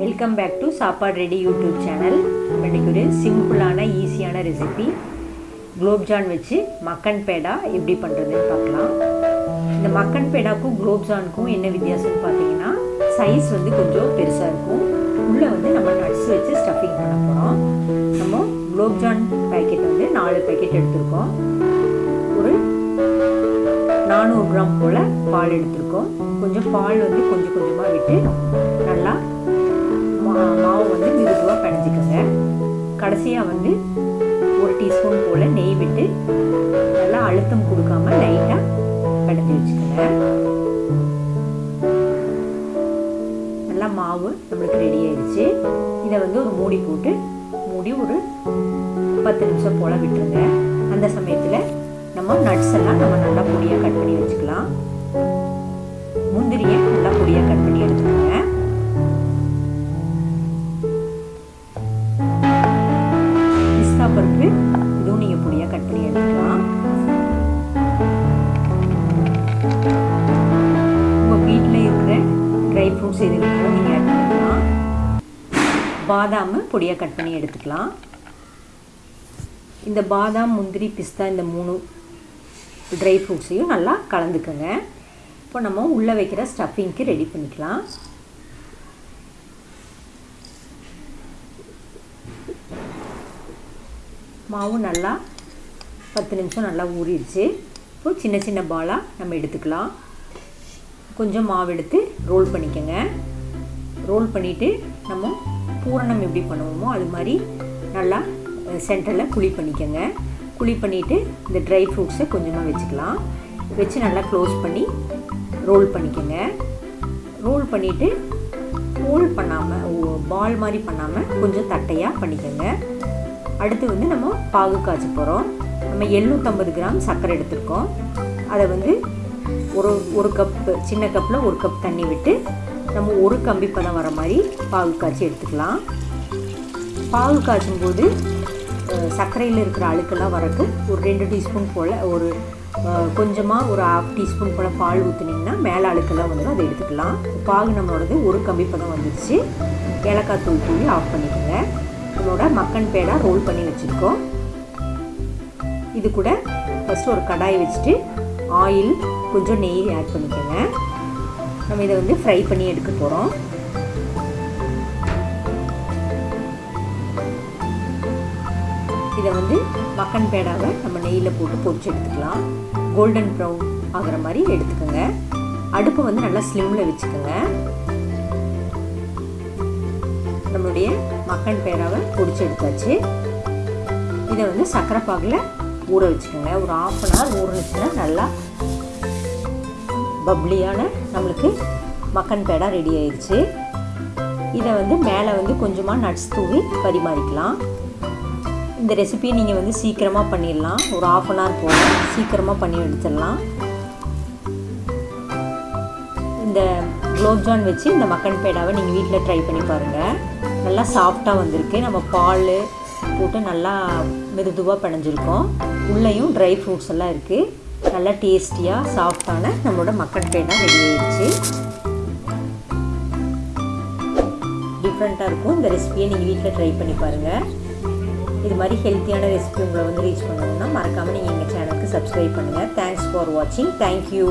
Welcome back to Sappadu ready YouTube channel இன்றைக்கு ஒரு சிம்பிளான ஈஸியான ரெசிபி குலோப்ஜான் வச்சு மக்கன் பேடா எப்படி பண்ணுறதுன்னு பார்க்கலாம். இந்த மக்கன் பேடாக்கும் குலோப்ஜானுக்கும் என்ன வித்தியாசம்னு பார்த்தீங்கன்னா சைஸ் வந்து கொஞ்சம் பெருசாக இருக்கும். உள்ளே வந்து நம்ம நட்ஸ் வச்சு ஸ்டஃபிங் பண்ண போகிறோம் நம்ம குலோப்ஜான் பேக்கெட் வந்து நாலு பேக்கெட் எடுத்துருக்கோம். நானூறு கிராம் போல் பால் எடுத்திருக்கோம். கொஞ்சம் பால் வந்து கொஞ்சம் கொஞ்சமாக விட்டு நல்லா மா மாவு வந்து மிருதுவாக பிணைஞ்சிக்கோங்க கடைசியாக வந்து ஒரு டீஸ்பூன் போல் நெய் விட்டு நல்லா அழுத்தம் கொடுக்காம லைட்டாக பிணைஞ்சி வச்சுக்கோங்க. நல்லா மாவு நம்மளுக்கு ரெடி ஆயிடுச்சு. இதை வந்து ஒரு மூடி போட்டு மூடி ஒரு பத்து நிமிஷம் போல் விட்டுருங்க. அந்த சமயத்தில் நம்ம நட்ஸ் எல்லாம் நம்ம நல்லா பொடியாக எடுத்துக்கலாம். முந்திரியை நல்லா பொடியாக கட் பண்ணி எடுத்துக்கோங்க. பிஸ்தா பருப்பு இதுவும் நீங்கள் பொடியாக கட் பண்ணி எடுத்துக்கலாம். உங்கள் வீட்டில் இருக்கிற ட்ரை ஃப்ரூட்ஸ் இது நீங்கள் ஆட் பண்ணிக்கலாம். பாதாம் பொடியாக கட் பண்ணி எடுத்துக்கலாம். இந்த பாதாம் முந்திரி பிஸ்தா இந்த மூணு ட்ரை ஃப்ரூட்ஸையும் நல்லா கலந்துக்கோங்க. இப்போ நம்ம உள்ளே வைக்கிற ஸ்டஃபிங்க்கு ரெடி பண்ணிக்கலாம். மாவு நல்லா பத்து நிமிஷம் நல்லா ஊறிடுச்சு. இப்போ சின்ன சின்ன பாலாக நம்ம எடுத்துக்கலாம். கொஞ்சம் மாவு எடுத்து ரோல் பண்ணிக்கோங்க. ரோல் பண்ணிவிட்டு நம்ம பூரணம் எப்படி பண்ணுவோமோ அது மாதிரி நல்லா சென்டரில் குழி பண்ணிக்கோங்க. குழி பண்ணிவிட்டு இந்த ட்ரை ஃப்ரூட்ஸை கொஞ்சமாக வச்சுக்கலாம். வச்சு நல்லா க்ளோஸ் பண்ணி ரோல் பண்ணிக்கோங்க. ரோல் பண்ணிவிட்டு ஹோல் பண்ணாமல் பால் மாதிரி பண்ணாமல் கொஞ்சம் தட்டையாக பண்ணிக்கோங்க. அடுத்து வந்து நம்ம பாகு காய்ச்ச போகிறோம் நம்ம எழுநூற்றம்பது கிராம் சர்க்கரை எடுத்திருக்கோம். அதை வந்து ஒரு ஒரு கப்பு சின்ன கப்பில் ஒரு கப் தண்ணி விட்டு நம்ம ஒரு கம்பி பதம் வர மாதிரி பாகு காய்ச்சி எடுத்துக்கலாம். பாகு காய்ச்சும் போது சர்க்கரையில் இருக்கிற அழுக்கெல்லாம் வரட்டும். ஒரு ரெண்டு டீஸ்பூன் போல் ஒரு கொஞ்சமாக ஒரு ஹாஃப் டீஸ்பூன் போல் பால் ஊற்றுனீங்கன்னா மேலே அழுக்கெல்லாம் வந்து அதை எடுத்துக்கலாம். பாகு நம்மளோடது ஒரு கம்பி பதம் வந்துடுச்சு ஏலக்காய் தூள் தூவி ஆஃப் பண்ணிக்கோங்க. நம்மளோட மக்கன் பேடா ரோல் பண்ணி வச்சுருக்கோம். இது கூட ஃபஸ்ட்டு ஒரு கடாய் வச்சுட்டு ஆயில் கொஞ்சம் நெய் ஆட் பண்ணிக்கோங்க. நம்ம இதை வந்து ஃப்ரை பண்ணி எடுக்க போகிறோம் இதை வந்து மக்கன் பேடாவை நம்ம நெய்யில் போட்டு பொரிச்சு எடுத்துக்கலாம். கோல்டன் ப்ரௌன் ஆகிற மாதிரி எடுத்துக்கோங்க. அடுப்பை வந்து நல்லா ஸ்லிம்மில் வச்சுக்கோங்க. நம்மளுடைய மக்கன் பேடாவை பொரிச்சு எடுத்தாச்சு. இதை வந்து சக்கரை பாகில் ஊற வச்சுக்கோங்க. ஒரு ஆஃப் அன் ஹவர் ஊறிச்சுன்னா நல்லா பப்ளியான நம்மளுக்கு மக்கன் பேடா ரெடி ஆயிடுச்சு. இதை வந்து மேலே வந்து கொஞ்சமாக நட்ஸ் தூவி பரிமாறிக்கலாம். இந்த ரெசிபியை நீங்கள் வந்து சீக்கிரமாக பண்ணிடலாம். ஒரு ஆஃப் அன் ஹவர் போகும் சீக்கிரமாக பண்ணி எடுத்துடலாம். இந்த குலோப்ஜான் வச்சு இந்த மக்கன் பேடாவை நீங்கள் வீட்டில் ட்ரை பண்ணி பாருங்கள் நல்லா சாஃப்டாக வந்திருக்கு. நம்ம பால் போட்டு நல்லா மிருதுவாக பிணைஞ்சிருக்கோம். உள்ளேயும் ட்ரை ஃப்ரூட்ஸ் எல்லாம் இருக்குது நல்லா டேஸ்டியாக சாஃப்டான நம்மளோட மக்கன் பேடா ரெடி ஆயிடுச்சு. டிஃப்ரெண்ட்டாக இருக்கும். இந்த ரெசிபியை நீங்கள் வீட்டில் ட்ரை பண்ணி பாருங்கள் மாதிரி ஹெல்த்தியான ரெசிபி உங்களை வந்து ரீச் பண்ணணும்னா மறக்காமல் நீங்கள் எங்கள் சேனலுக்கு சப்ஸ்கிரைப் பண்ணுங்கள் தேங்க்ஸ் ஃபார் வாட்சிங் தேங்க்யூ